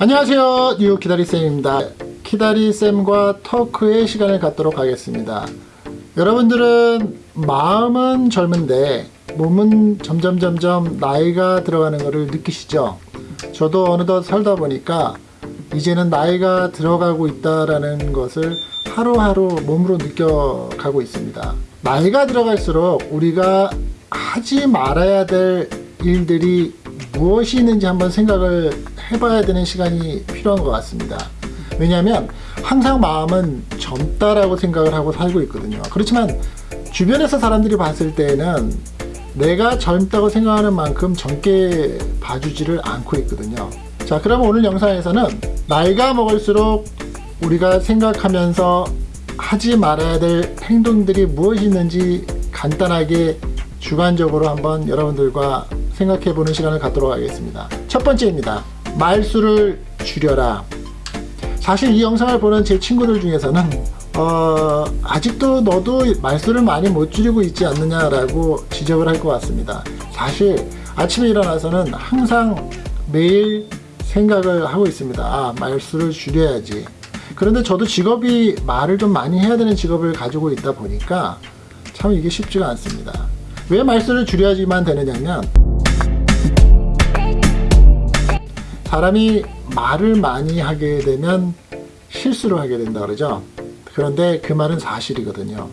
안녕하세요. 뉴욕 키다리쌤입니다. 키다리쌤과 토크의 시간을 갖도록 하겠습니다. 여러분들은 마음은 젊은데 몸은 점점 점점 나이가 들어가는 것을 느끼시죠? 저도 어느덧 살다 보니까 이제는 나이가 들어가고 있다라는 것을 하루하루 몸으로 느껴가고 있습니다. 나이가 들어갈수록 우리가 하지 말아야 될 일들이 무엇이 있는지 한번 생각을 해봐야 되는 시간이 필요한 것 같습니다. 왜냐하면 항상 마음은 젊다라고 생각을 하고 살고 있거든요. 그렇지만 주변에서 사람들이 봤을 때는 내가 젊다고 생각하는 만큼 젊게 봐주지를 않고 있거든요. 자 그럼 오늘 영상에서는 나이가 먹을수록 우리가 생각하면서 하지 말아야 될 행동들이 무엇이 있는지 간단하게 주관적으로 한번 여러분들과 생각해 보는 시간을 갖도록 하겠습니다. 첫 번째입니다. 말수를 줄여라. 사실 이 영상을 보는 제 친구들 중에서는 어, 아직도 너도 말수를 많이 못 줄이고 있지 않느냐라고 지적을 할 것 같습니다. 사실 아침에 일어나서는 항상 매일 생각을 하고 있습니다. 아, 말수를 줄여야지. 그런데 저도 직업이 말을 좀 많이 해야 되는 직업을 가지고 있다 보니까 참 이게 쉽지가 않습니다. 왜 말수를 줄여야지만 되느냐면 사람이 말을 많이 하게 되면 실수를 하게 된다 그러죠? 그런데 그 말은 사실이거든요.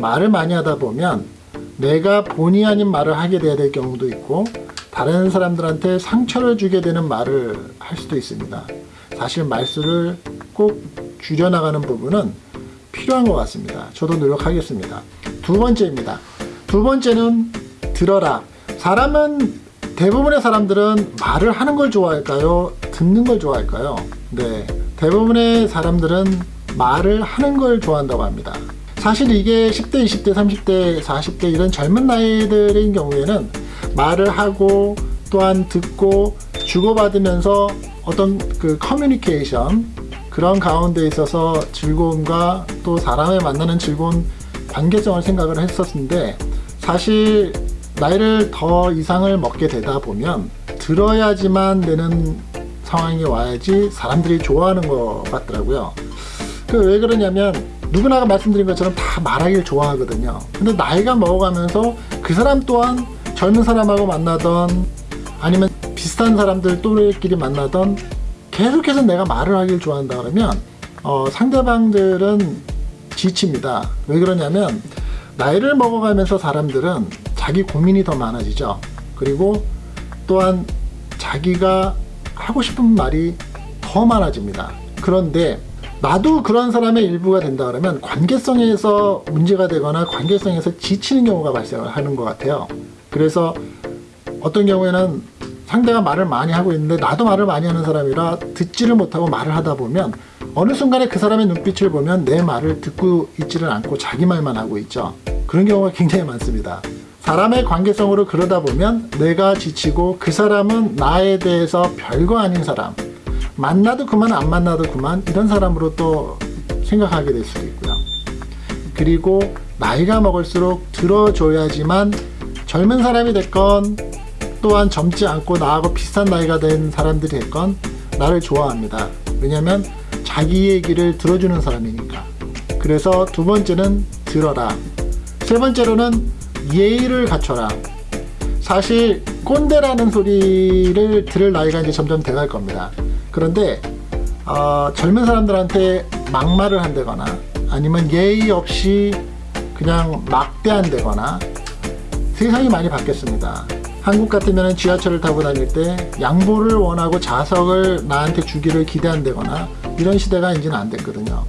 말을 많이 하다 보면 내가 본의 아닌 말을 하게 돼야 될 경우도 있고 다른 사람들한테 상처를 주게 되는 말을 할 수도 있습니다. 사실 말수를 꼭 줄여나가는 부분은 필요한 것 같습니다. 저도 노력하겠습니다. 두 번째입니다. 두 번째는 들어라. 사람은 대부분의 사람들은 말을 하는 걸 좋아할까요? 듣는 걸 좋아할까요? 네, 대부분의 사람들은 말을 하는 걸 좋아한다고 합니다. 사실 이게 10대, 20대, 30대, 40대 이런 젊은 나이들인 경우에는 말을 하고 또한 듣고 주고받으면서 어떤 그 커뮤니케이션 그런 가운데 있어서 즐거움과 또 사람을 만나는 즐거운 관계성을 생각을 했었는데 사실 나이를 더 이상을 먹게 되다 보면 들어야지만 되는 상황이 와야지 사람들이 좋아하는 것 같더라고요. 그 왜 그러냐면 누구나가 말씀드린 것처럼 다 말하길 좋아하거든요. 근데 나이가 먹어가면서 그 사람 또한 젊은 사람하고 만나던 아니면 비슷한 사람들 또래끼리 만나던 계속해서 내가 말을 하길 좋아한다 그러면 어, 상대방들은 지칩니다. 왜 그러냐면 나이를 먹어가면서 사람들은 자기 고민이 더 많아지죠. 그리고 또한 자기가 하고 싶은 말이 더 많아집니다. 그런데 나도 그런 사람의 일부가 된다 그러면 관계성에서 문제가 되거나 관계성에서 지치는 경우가 발생하는 것 같아요. 그래서 어떤 경우에는 상대가 말을 많이 하고 있는데 나도 말을 많이 하는 사람이라 듣지를 못하고 말을 하다 보면 어느 순간에 그 사람의 눈빛을 보면 내 말을 듣고 있지를 않고 자기 말만 하고 있죠. 그런 경우가 굉장히 많습니다 사람의 관계성으로 그러다 보면 내가 지치고 그 사람은 나에 대해서 별거 아닌 사람 만나도 그만 안 만나도 그만 이런 사람으로 또 생각하게 될 수도 있고요. 그리고 나이가 먹을수록 들어줘야지만 젊은 사람이 됐건 또한 젊지 않고 나하고 비슷한 나이가 된 사람들이 됐건 나를 좋아합니다. 왜냐면 자기 얘기를 들어주는 사람이니까. 그래서 두 번째는 들어라. 세 번째로는 예의를 갖춰라. 사실 꼰대라는 소리를 들을 나이가 이제 점점 돼갈 겁니다. 그런데 어, 젊은 사람들한테 막말을 한다거나 아니면 예의 없이 그냥 막대한다거나 세상이 많이 바뀌었습니다. 한국 같으면 지하철을 타고 다닐 때 양보를 원하고 자석을 나한테 주기를 기대한다거나 이런 시대가 이제는 안 됐거든요.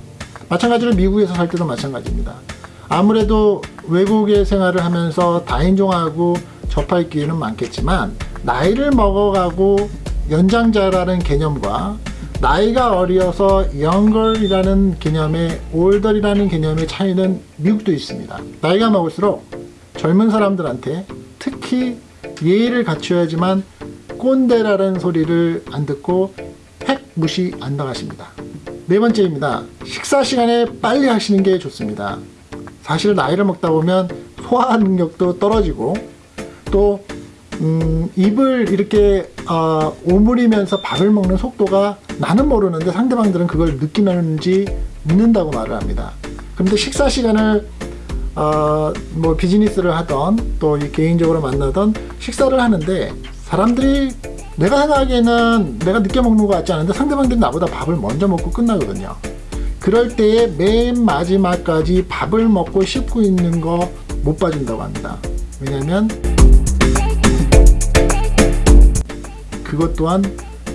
마찬가지로 미국에서 살 때도 마찬가지입니다 아무래도 외국의 생활을 하면서 다인종하고 접할 기회는 많겠지만 나이를 먹어가고 연장자라는 개념과 나이가 어려서 영걸이라는 개념의 올덜이라는 개념의 차이는 미국도 있습니다. 나이가 먹을수록 젊은 사람들한테 특히 예의를 갖춰야지만 꼰대라는 소리를 안 듣고 팩 무시 안 당하십니다. 네 번째입니다. 식사 시간에 빨리 하시는 게 좋습니다. 사실 나이를 먹다 보면 소화 능력도 떨어지고 또 음, 입을 이렇게 어, 오므리면서 밥을 먹는 속도가 나는 모르는데 상대방들은 그걸 느끼는지 믿는다고 말을 합니다. 그런데 식사 시간을 어, 뭐 비즈니스를 하던 또이 개인적으로 만나던 식사를 하는데 사람들이 내가 생각하기에는 내가 늦게 먹는 것 같지 않은데 상대방들이 나보다 밥을 먼저 먹고 끝나거든요. 그럴 때에 맨 마지막까지 밥을 먹고 씹고 있는 거 못 봐준다고 합니다. 왜냐면 그것 또한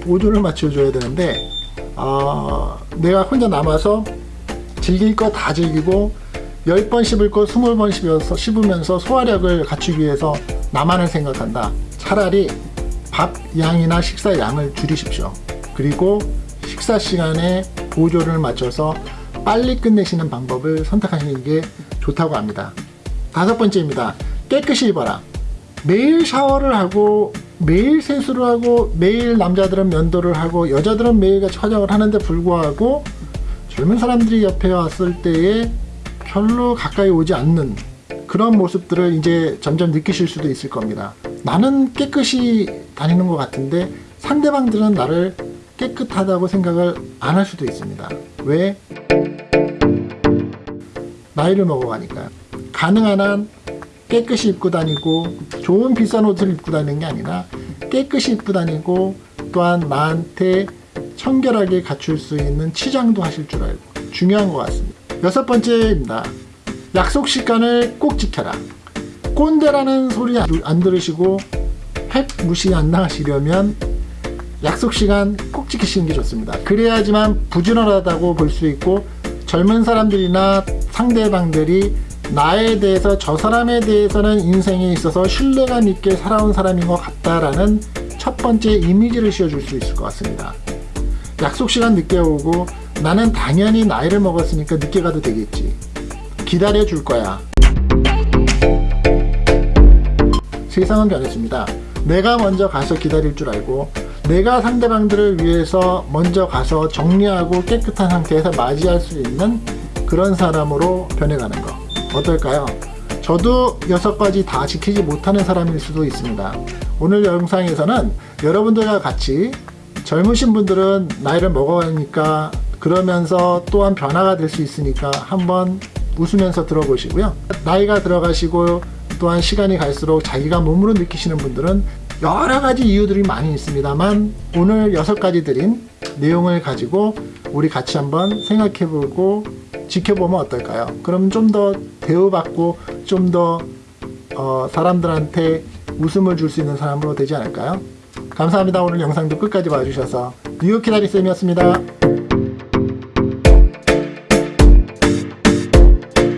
보조를 맞춰줘야 되는데 어, 내가 혼자 남아서 즐길 거 다 즐기고 10번 씹을 거 20번 씹어서 씹으면서 소화력을 갖추기 위해서 나만을 생각한다. 차라리 밥 양이나 식사 양을 줄이십시오. 그리고 식사 시간에 보조를 맞춰서 빨리 끝내시는 방법을 선택하시는 게 좋다고 합니다. 다섯 번째입니다. 깨끗이 입어라. 매일 샤워를 하고 매일 세수를 하고 매일 남자들은 면도를 하고 여자들은 매일같이 화장을 하는데 불구하고 젊은 사람들이 옆에 왔을 때에 별로 가까이 오지 않는 그런 모습들을 이제 점점 느끼실 수도 있을 겁니다. 나는 깨끗이 다니는 것 같은데 상대방들은 나를 깨끗하다고 생각을 안 할 수도 있습니다. 왜? 나이를 먹어가니까요. 가능한 한 깨끗이 입고 다니고 좋은 비싼 옷을 입고 다니는 게 아니라 깨끗이 입고 다니고 또한 나한테 청결하게 갖출 수 있는 치장도 하실 줄 알고 중요한 것 같습니다. 여섯 번째입니다. 약속 시간을 꼭 지켜라. 꼰대라는 소리 안 들으시고 핵 무시 안 나가시려면 약속 시간 꼭 지키시는 게 좋습니다. 그래야지만 부지런하다고 볼 수 있고 젊은 사람들이나 상대방들이 나에 대해서 저 사람에 대해서는 인생에 있어서 신뢰감 있게 살아온 사람인 것 같다라는 첫 번째 이미지를 씌워줄 수 있을 것 같습니다. 약속 시간 늦게 오고 나는 당연히 나이를 먹었으니까 늦게 가도 되겠지. 기다려 줄 거야. 세상은 변했습니다. 내가 먼저 가서 기다릴 줄 알고 내가 상대방들을 위해서 먼저 가서 정리하고 깨끗한 상태에서 맞이할 수 있는 그런 사람으로 변해가는 거 어떨까요? 저도 여섯 가지 다 지키지 못하는 사람일 수도 있습니다. 오늘 영상에서는 여러분들과 같이 젊으신 분들은 나이를 먹어가니까 그러면서 또한 변화가 될 수 있으니까 한번 웃으면서 들어보시고요. 나이가 들어가시고 또한 시간이 갈수록 자기가 몸으로 느끼시는 분들은 여러 가지 이유들이 많이 있습니다만 오늘 여섯 가지 드린 내용을 가지고 우리 같이 한번 생각해보고 지켜보면 어떨까요? 그럼 좀 더 대우받고 좀더 어, 사람들한테 웃음을 줄 수 있는 사람으로 되지 않을까요? 감사합니다. 오늘 영상도 끝까지 봐주셔서 뉴욕 기다리쌤이었습니다.